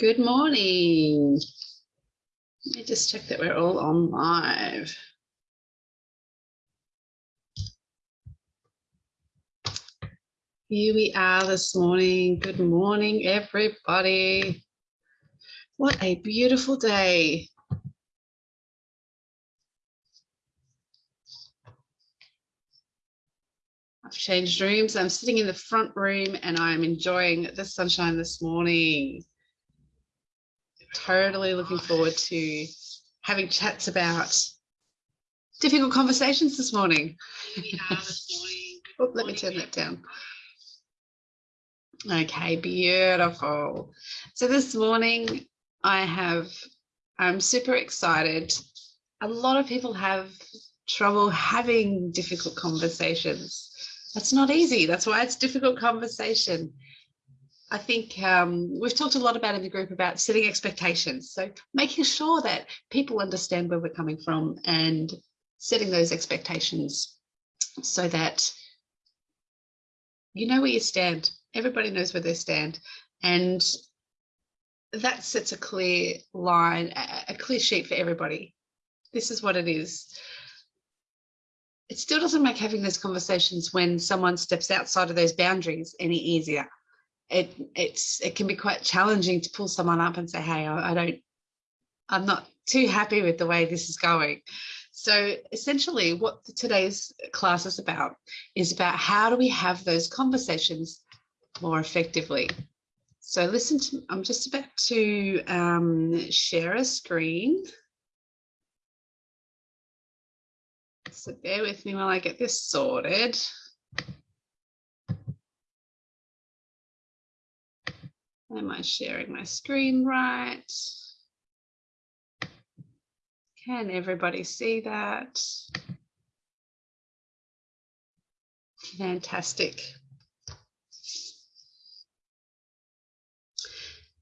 Good morning. Let me just check that we're all on live. Here we are this morning. Good morning, everybody. What a beautiful day. I've changed rooms. I'm sitting in the front room and I'm enjoying the sunshine this morning totally looking forward to having chats about difficult conversations this morning. oh, let me turn that down. Okay, beautiful. So this morning I have, I'm super excited. A lot of people have trouble having difficult conversations. That's not easy. That's why it's difficult conversation. I think um, we've talked a lot about in the group about setting expectations. So making sure that people understand where we're coming from and setting those expectations so that you know where you stand. Everybody knows where they stand. And that sets a clear line, a clear sheet for everybody. This is what it is. It still doesn't make having those conversations when someone steps outside of those boundaries any easier it it's it can be quite challenging to pull someone up and say hey I, I don't i'm not too happy with the way this is going. So essentially what today's class is about is about how do we have those conversations more effectively. So listen to i'm just about to um, share a screen. So bear with me while i get this sorted Am I sharing my screen right? Can everybody see that? Fantastic.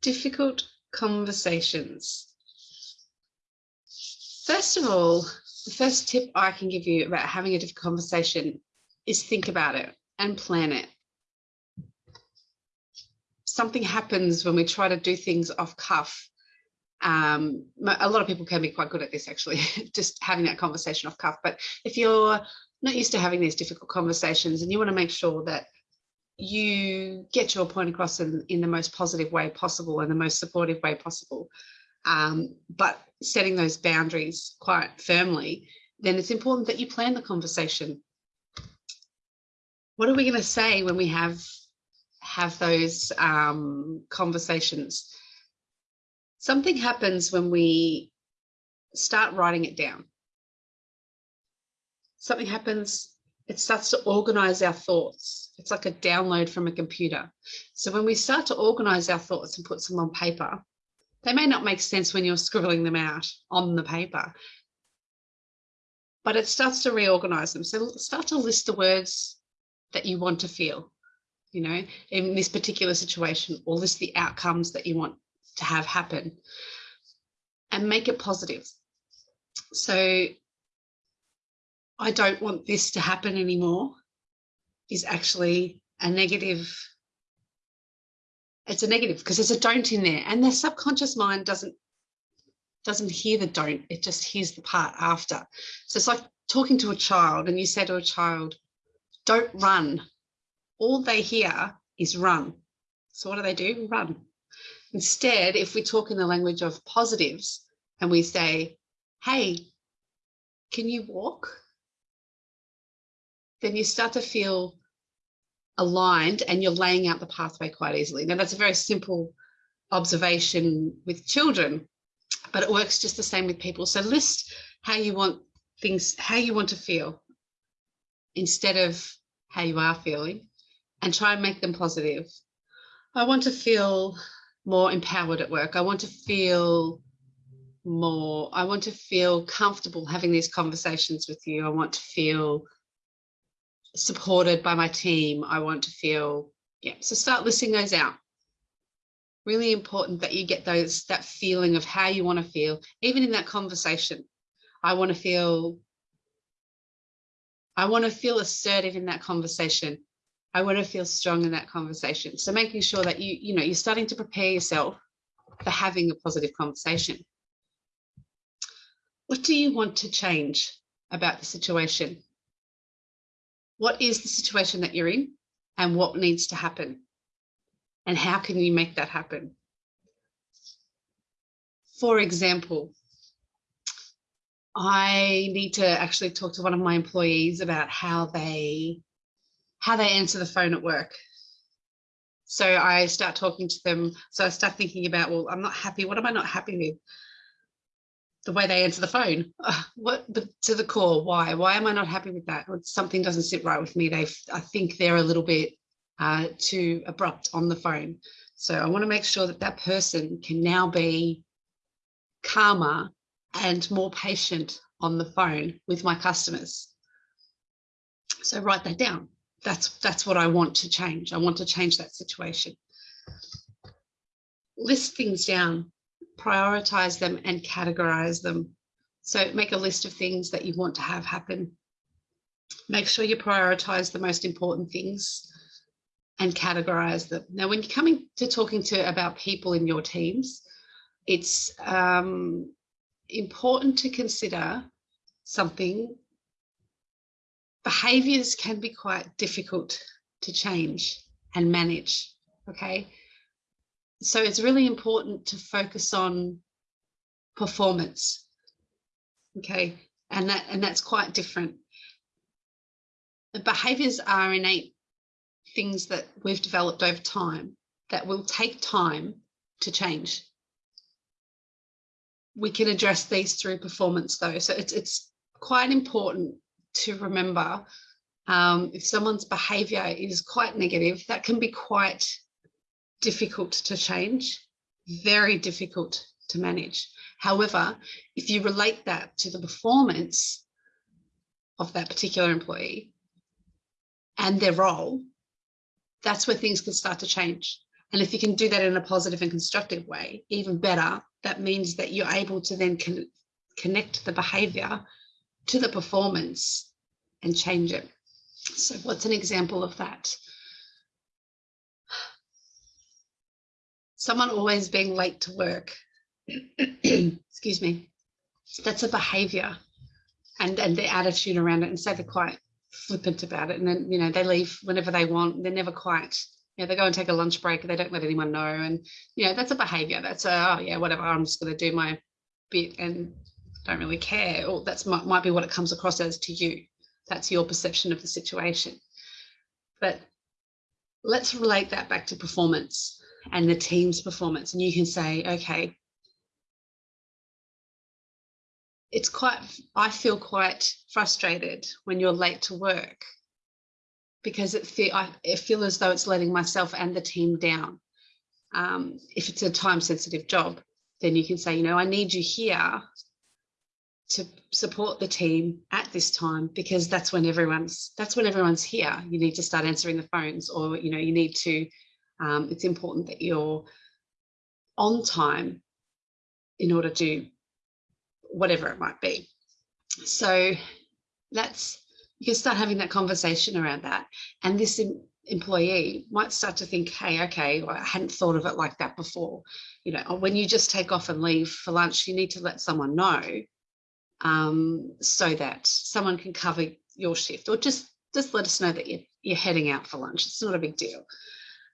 Difficult conversations. First of all, the first tip I can give you about having a difficult conversation is think about it and plan it something happens when we try to do things off cuff. Um, a lot of people can be quite good at this actually, just having that conversation off cuff. But if you're not used to having these difficult conversations and you want to make sure that you get your point across in, in the most positive way possible and the most supportive way possible, um, but setting those boundaries quite firmly, then it's important that you plan the conversation. What are we going to say when we have have those um, conversations. Something happens when we start writing it down. Something happens, it starts to organize our thoughts. It's like a download from a computer. So when we start to organize our thoughts and put them on paper, they may not make sense when you're scribbling them out on the paper, but it starts to reorganize them. So start to list the words that you want to feel you know, in this particular situation, or list the outcomes that you want to have happen and make it positive. So I don't want this to happen anymore is actually a negative. It's a negative because there's a don't in there and the subconscious mind doesn't doesn't hear the don't, it just hears the part after. So it's like talking to a child and you say to a child, don't run, all they hear is run. So what do they do? Run. Instead, if we talk in the language of positives and we say, hey, can you walk? Then you start to feel aligned and you're laying out the pathway quite easily. Now that's a very simple observation with children, but it works just the same with people. So list how you want things, how you want to feel instead of how you are feeling and try and make them positive. I want to feel more empowered at work. I want to feel more, I want to feel comfortable having these conversations with you. I want to feel supported by my team. I want to feel, yeah, so start listing those out. Really important that you get those, that feeling of how you want to feel, even in that conversation. I want to feel, I want to feel assertive in that conversation. I want to feel strong in that conversation. So making sure that you, you know, you're starting to prepare yourself for having a positive conversation. What do you want to change about the situation? What is the situation that you're in and what needs to happen? And how can you make that happen? For example, I need to actually talk to one of my employees about how they how they answer the phone at work. So I start talking to them. So I start thinking about, well, I'm not happy. What am I not happy with? The way they answer the phone. What but to the core? Why? Why am I not happy with that? Something doesn't sit right with me. They, I think they're a little bit uh, too abrupt on the phone. So I want to make sure that that person can now be calmer and more patient on the phone with my customers. So write that down. That's, that's what I want to change. I want to change that situation. List things down, prioritize them and categorize them. So make a list of things that you want to have happen. Make sure you prioritize the most important things and categorize them. Now, when you're coming to talking to about people in your teams, it's um, important to consider something. Behaviors can be quite difficult to change and manage, okay? So it's really important to focus on performance, okay? And, that, and that's quite different. The behaviors are innate things that we've developed over time that will take time to change we can address these through performance though. So it's, it's quite important to remember um, if someone's behavior is quite negative, that can be quite difficult to change, very difficult to manage. However, if you relate that to the performance of that particular employee and their role, that's where things can start to change. And if you can do that in a positive and constructive way, even better, that means that you're able to then con connect the behavior to the performance and change it. So what's an example of that? Someone always being late to work. Excuse me. That's a behavior and, and the attitude around it. And so they're quite flippant about it. And then, you know, they leave whenever they want. They're never quite yeah, they go and take a lunch break. They don't let anyone know. And, you know, that's a behavior. That's a, oh, yeah, whatever. I'm just going to do my bit and don't really care. Or that's might, might be what it comes across as to you. That's your perception of the situation. But let's relate that back to performance and the team's performance. And you can say, okay, it's quite, I feel quite frustrated when you're late to work because it feel I it feel as though it's letting myself and the team down. Um, if it's a time sensitive job, then you can say, you know, I need you here to support the team at this time because that's when everyone's that's when everyone's here. You need to start answering the phones, or you know, you need to. Um, it's important that you're on time in order to whatever it might be. So that's you can start having that conversation around that. And this employee might start to think, hey, okay, well, I hadn't thought of it like that before. You know, when you just take off and leave for lunch, you need to let someone know um, so that someone can cover your shift or just, just let us know that you're, you're heading out for lunch. It's not a big deal.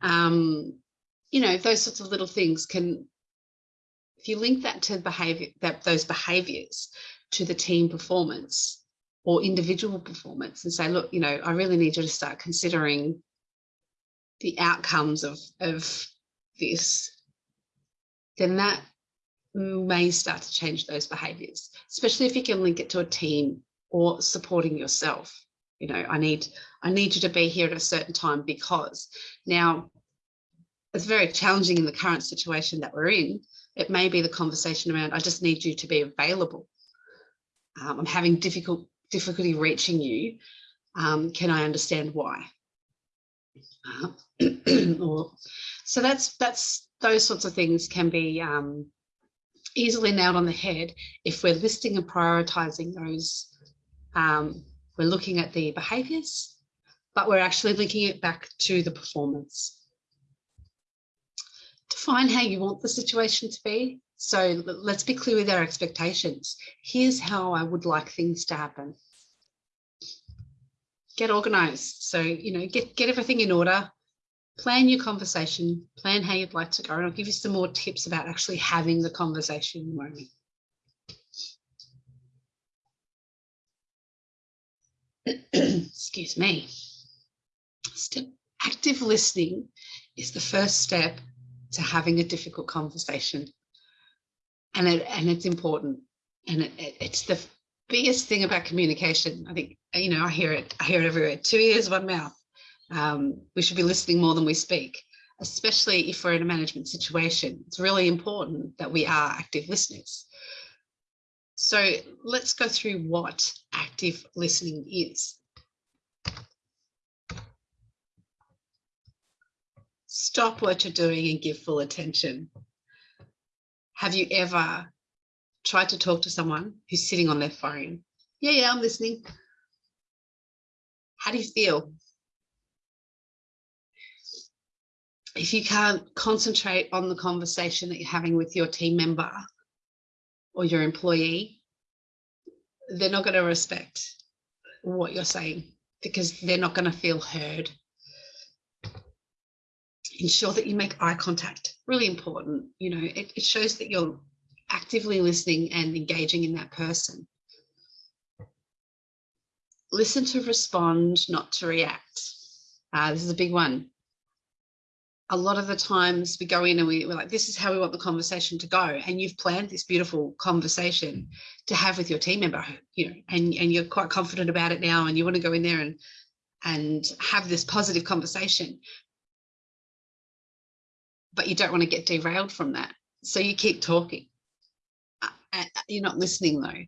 Um, you know, those sorts of little things can, if you link that to behavior, that those behaviors to the team performance, or individual performance and say, look, you know, I really need you to start considering the outcomes of, of this, then that may start to change those behaviors, especially if you can link it to a team or supporting yourself. You know, I need, I need you to be here at a certain time because now it's very challenging in the current situation that we're in. It may be the conversation around, I just need you to be available. Um, I'm having difficult difficulty reaching you, um, can I understand why? Uh, or, so that's that's those sorts of things can be um, easily nailed on the head if we're listing and prioritizing those. Um, we're looking at the behaviors, but we're actually linking it back to the performance. define how you want the situation to be. So let's be clear with our expectations. Here's how I would like things to happen. Get organized. So, you know, get, get everything in order, plan your conversation, plan how you'd like to go. And I'll give you some more tips about actually having the conversation in a moment. Excuse me. Step, active listening is the first step to having a difficult conversation. And, it, and it's important. And it, it, it's the biggest thing about communication. I think, you know, I hear it, I hear it everywhere. Two ears, one mouth. Um, we should be listening more than we speak, especially if we're in a management situation. It's really important that we are active listeners. So let's go through what active listening is. Stop what you're doing and give full attention. Have you ever tried to talk to someone who's sitting on their phone? Yeah, yeah, I'm listening. How do you feel? If you can't concentrate on the conversation that you're having with your team member or your employee, they're not going to respect what you're saying because they're not going to feel heard. Ensure that you make eye contact, really important. You know, it, it shows that you're actively listening and engaging in that person. Listen to respond, not to react. Uh, this is a big one a lot of the times we go in and we, we're like, this is how we want the conversation to go. And you've planned this beautiful conversation to have with your team member, you know, and, and you're quite confident about it now and you want to go in there and and have this positive conversation. But you don't want to get derailed from that. So you keep talking. You're not listening though.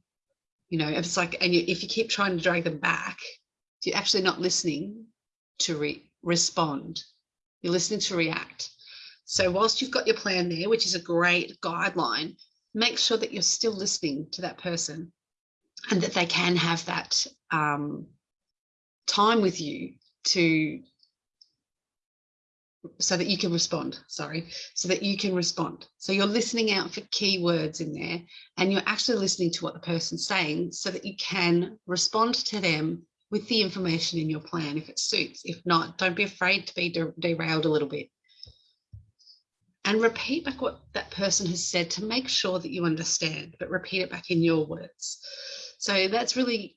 You know, it's like, and you, if you keep trying to drag them back, you're actually not listening to re respond you're listening to react. So whilst you've got your plan there, which is a great guideline, make sure that you're still listening to that person and that they can have that um, time with you to so that you can respond sorry so that you can respond so you're listening out for keywords in there and you're actually listening to what the person's saying so that you can respond to them with the information in your plan if it suits. If not, don't be afraid to be de derailed a little bit. And repeat back what that person has said to make sure that you understand, but repeat it back in your words. So that's really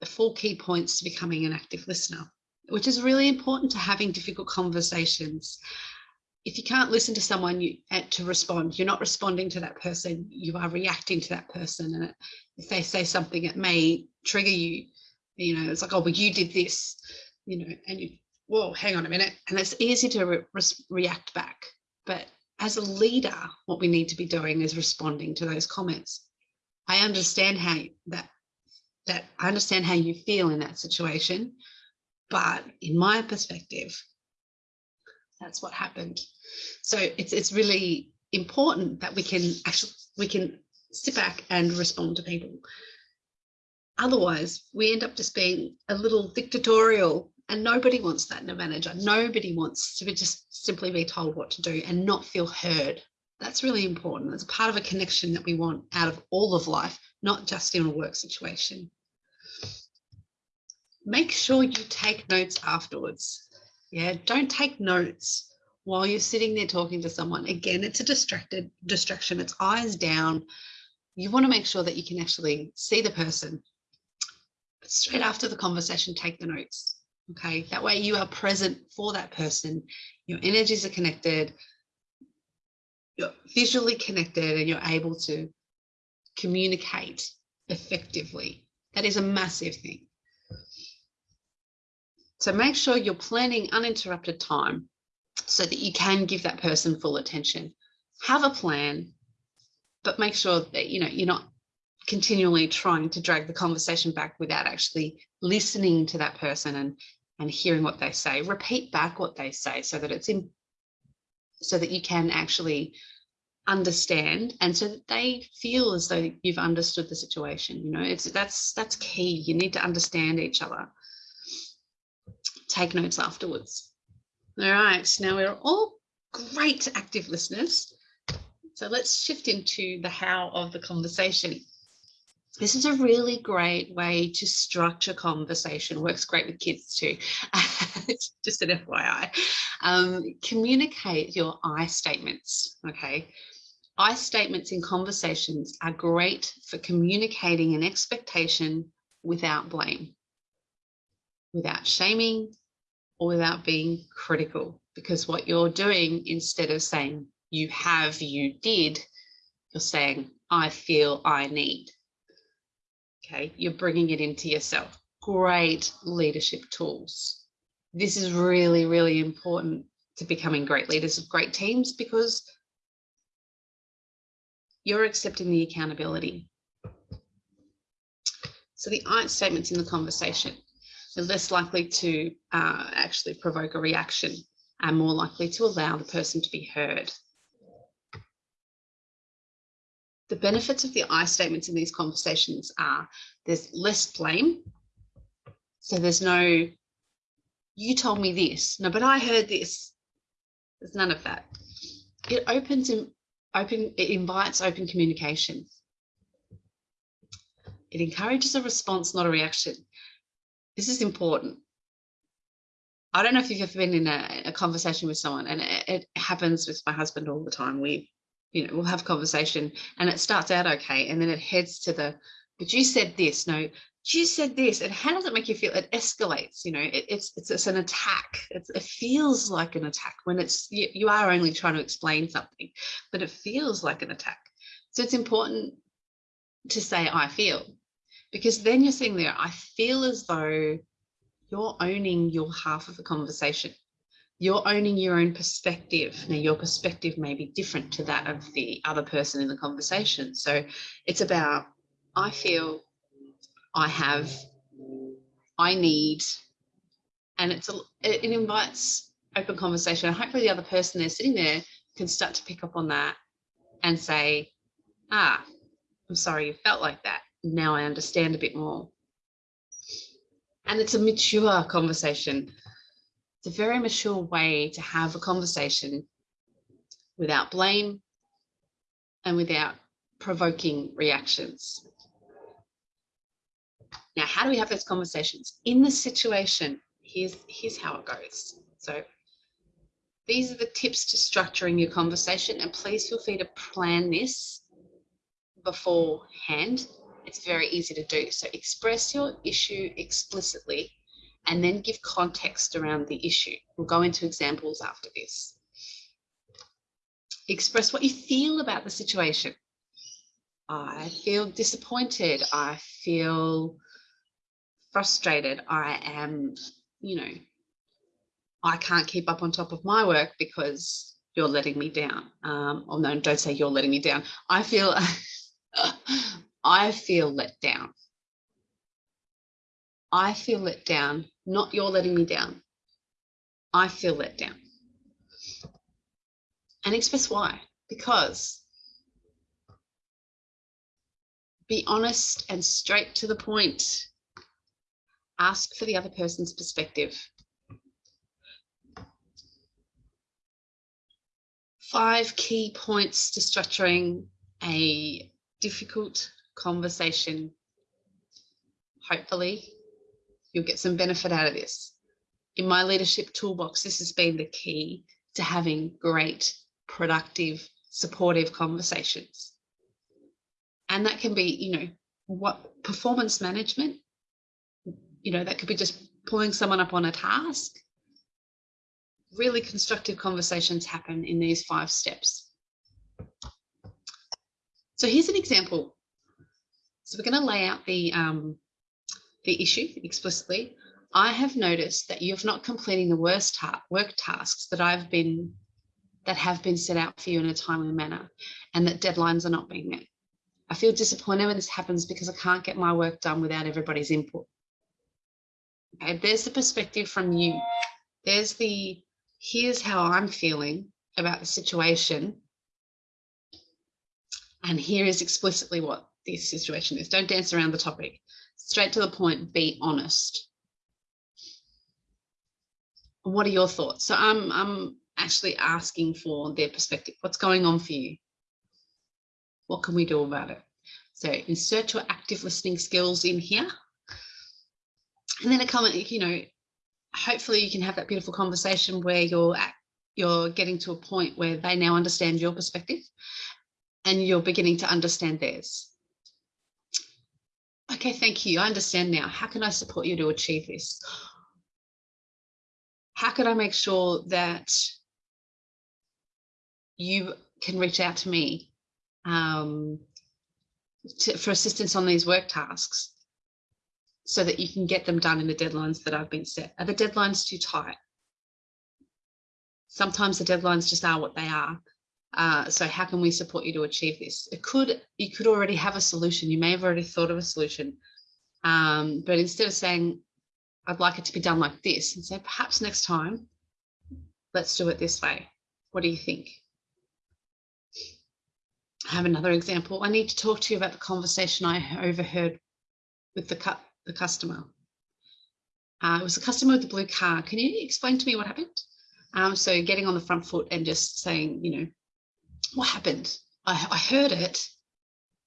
the four key points to becoming an active listener, which is really important to having difficult conversations. If you can't listen to someone you, to respond, you're not responding to that person, you are reacting to that person. And if they say something, it may trigger you you know it's like oh well you did this you know and you whoa hang on a minute and it's easy to re react back. But as a leader what we need to be doing is responding to those comments. I understand how that that i understand how you feel in that situation but in my perspective that's what happened. So it's it's really important that we can actually we can sit back and respond to people Otherwise, we end up just being a little dictatorial and nobody wants that in a manager. Nobody wants to be just simply be told what to do and not feel heard. That's really important. It's part of a connection that we want out of all of life, not just in a work situation. Make sure you take notes afterwards. Yeah, don't take notes while you're sitting there talking to someone. Again, it's a distracted distraction. It's eyes down. You want to make sure that you can actually see the person straight after the conversation, take the notes. Okay, that way you are present for that person. Your energies are connected, you're visually connected, and you're able to communicate effectively. That is a massive thing. So make sure you're planning uninterrupted time so that you can give that person full attention. Have a plan, but make sure that you know you're not continually trying to drag the conversation back without actually listening to that person and and hearing what they say. Repeat back what they say so that it's in so that you can actually understand and so that they feel as though you've understood the situation you know? It's that's that's key. You need to understand each other. Take notes afterwards. All right now we're all great active listeners. So let's shift into the how of the conversation. This is a really great way to structure conversation. Works great with kids too. Just an FYI. Um, communicate your I statements. Okay. I statements in conversations are great for communicating an expectation without blame, without shaming, or without being critical. Because what you're doing instead of saying you have, you did, you're saying I feel, I need. Okay, you're bringing it into yourself. Great leadership tools. This is really, really important to becoming great leaders of great teams because you're accepting the accountability. So the I statements in the conversation are less likely to uh, actually provoke a reaction and more likely to allow the person to be heard. The benefits of the I statements in these conversations are there's less blame. So there's no, you told me this, no, but I heard this. There's none of that. It opens in, open, it invites open communication. It encourages a response, not a reaction. This is important. I don't know if you've ever been in a, a conversation with someone, and it, it, happens with my husband all the time. We, you know, we'll have conversation, and it starts out okay, and then it heads to the, but you said this. No, you said this, and how does it make you feel? It escalates. You know, it, it's, it's it's an attack. It's, it feels like an attack when it's you, you are only trying to explain something, but it feels like an attack. So it's important to say I feel, because then you're sitting there. I feel as though you're owning your half of the conversation. You're owning your own perspective. Now, your perspective may be different to that of the other person in the conversation. So it's about, I feel I have, I need, and it's a, it invites open conversation. Hopefully the other person there sitting there can start to pick up on that and say, ah, I'm sorry you felt like that. Now I understand a bit more. And it's a mature conversation. It's a very mature way to have a conversation without blame and without provoking reactions. Now, how do we have those conversations? In the situation, here's, here's how it goes. So these are the tips to structuring your conversation and please feel free to plan this beforehand. It's very easy to do. So express your issue explicitly and then give context around the issue. We'll go into examples after this. Express what you feel about the situation. I feel disappointed. I feel frustrated. I am, you know, I can't keep up on top of my work because you're letting me down. Um, or no, don't say you're letting me down. I feel, I feel let down. I feel let down, not you're letting me down. I feel let down. And express why. Because be honest and straight to the point ask for the other person's perspective. Five key points to structuring a difficult conversation. Hopefully, you'll get some benefit out of this. In my leadership toolbox, this has been the key to having great, productive, supportive conversations. And that can be, you know, what performance management you know, that could be just pulling someone up on a task. Really constructive conversations happen in these five steps. So here's an example. So we're going to lay out the, um, the issue explicitly. I have noticed that you're not completing the worst ta work tasks that I've been that have been set out for you in a timely manner and that deadlines are not being met. I feel disappointed when this happens because I can't get my work done without everybody's input. Okay, there's the perspective from you. There's the, here's how I'm feeling about the situation. And here is explicitly what this situation is. Don't dance around the topic. Straight to the point, be honest. What are your thoughts? So I'm, I'm actually asking for their perspective. What's going on for you? What can we do about it? So insert your active listening skills in here. And then a comment, you know, hopefully you can have that beautiful conversation where you're at, you're getting to a point where they now understand your perspective and you're beginning to understand theirs. Okay, thank you. I understand now. How can I support you to achieve this? How can I make sure that you can reach out to me um, to, for assistance on these work tasks so that you can get them done in the deadlines that I've been set. Are the deadlines too tight? Sometimes the deadlines just are what they are. Uh, so how can we support you to achieve this? It could, you could already have a solution. You may have already thought of a solution. Um, but instead of saying, I'd like it to be done like this, and say, perhaps next time, let's do it this way. What do you think? I have another example. I need to talk to you about the conversation I overheard with the, cu the customer. Uh, it was a customer with the blue car. Can you explain to me what happened? Um, so getting on the front foot and just saying, you know, what happened? I, I heard it.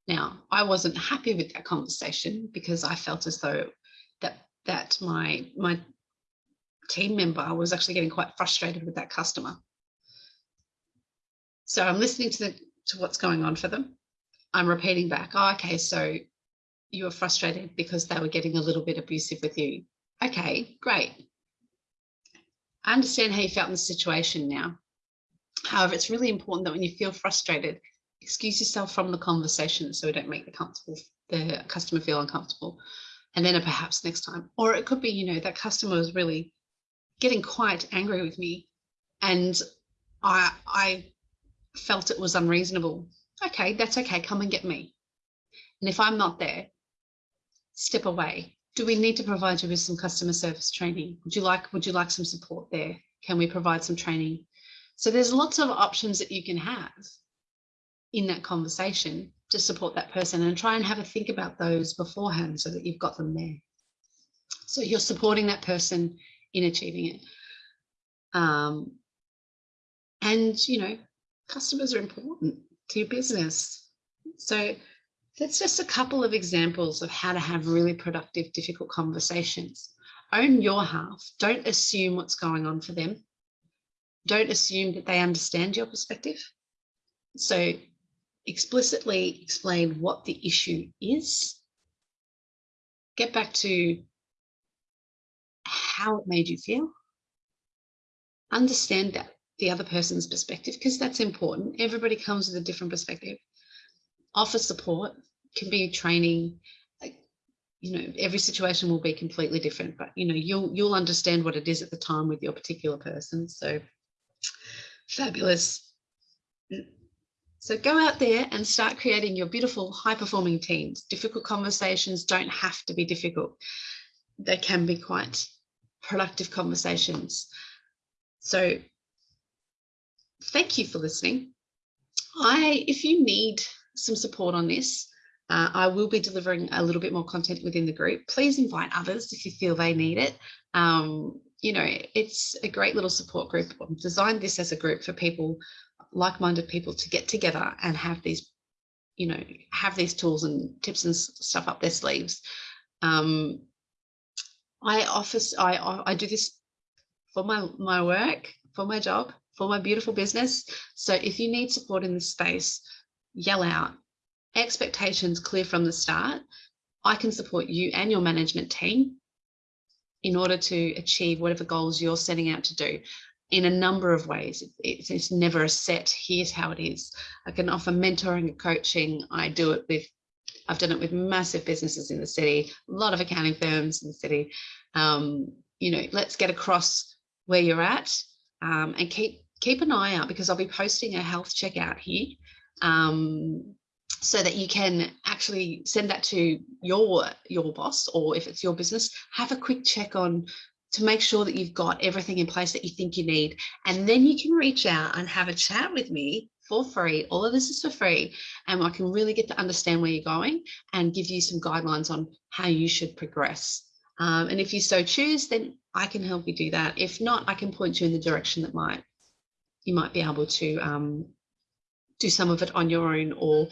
Now, I wasn't happy with that conversation because I felt as though that that my my team member was actually getting quite frustrated with that customer. So I'm listening to the to what's going on for them. I'm repeating back, oh, okay, so you were frustrated because they were getting a little bit abusive with you. Okay, great. I understand how you felt in the situation now. However, it's really important that when you feel frustrated, excuse yourself from the conversation so we don't make the comfortable the customer feel uncomfortable. And then perhaps next time. Or it could be, you know, that customer was really getting quite angry with me and I I felt it was unreasonable. Okay, that's okay. Come and get me. And if I'm not there, step away. Do we need to provide you with some customer service training? Would you like would you like some support there? Can we provide some training? So there's lots of options that you can have in that conversation to support that person and try and have a think about those beforehand so that you've got them there. So you're supporting that person in achieving it. Um, and, you know, customers are important to your business. So that's just a couple of examples of how to have really productive, difficult conversations. Own your half. Don't assume what's going on for them. Don't assume that they understand your perspective. So explicitly explain what the issue is. Get back to how it made you feel. Understand that the other person's perspective because that's important. Everybody comes with a different perspective. Offer support can be training. You know, every situation will be completely different, but you know, you'll you'll understand what it is at the time with your particular person. So fabulous. So go out there and start creating your beautiful high performing teams. Difficult conversations don't have to be difficult. They can be quite productive conversations. So thank you for listening. I, if you need some support on this, uh, I will be delivering a little bit more content within the group. Please invite others if you feel they need it. Um, you know, it's a great little support group. I've designed this as a group for people, like-minded people to get together and have these, you know, have these tools and tips and stuff up their sleeves. Um, I office, I, I do this for my, my work, for my job, for my beautiful business. So if you need support in this space, yell out. Expectations clear from the start. I can support you and your management team in order to achieve whatever goals you're setting out to do in a number of ways. It's, it's, never a set, here's how it is. I can offer mentoring and coaching. I do it with, I've done it with massive businesses in the city, a lot of accounting firms in the city. Um, you know, let's get across where you're at um, and keep keep an eye out because I'll be posting a health check out here um, so that you can actually send that to your your boss or if it's your business have a quick check on to make sure that you've got everything in place that you think you need. And then you can reach out and have a chat with me for free. All of this is for free and I can really get to understand where you're going and give you some guidelines on how you should progress. Um, and if you so choose then I can help you do that. If not I can point you in the direction that might you might be able to um, do some of it on your own or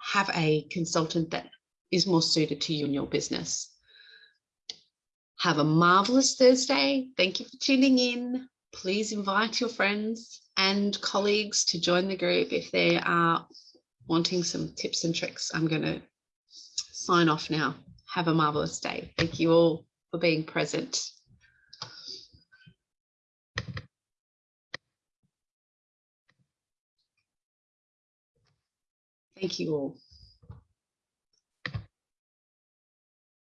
have a consultant that is more suited to you and your business. Have a marvelous Thursday. Thank you for tuning in. Please invite your friends and colleagues to join the group if they are wanting some tips and tricks. I'm going to sign off now. Have a marvelous day. Thank you all for being present. Thank you all.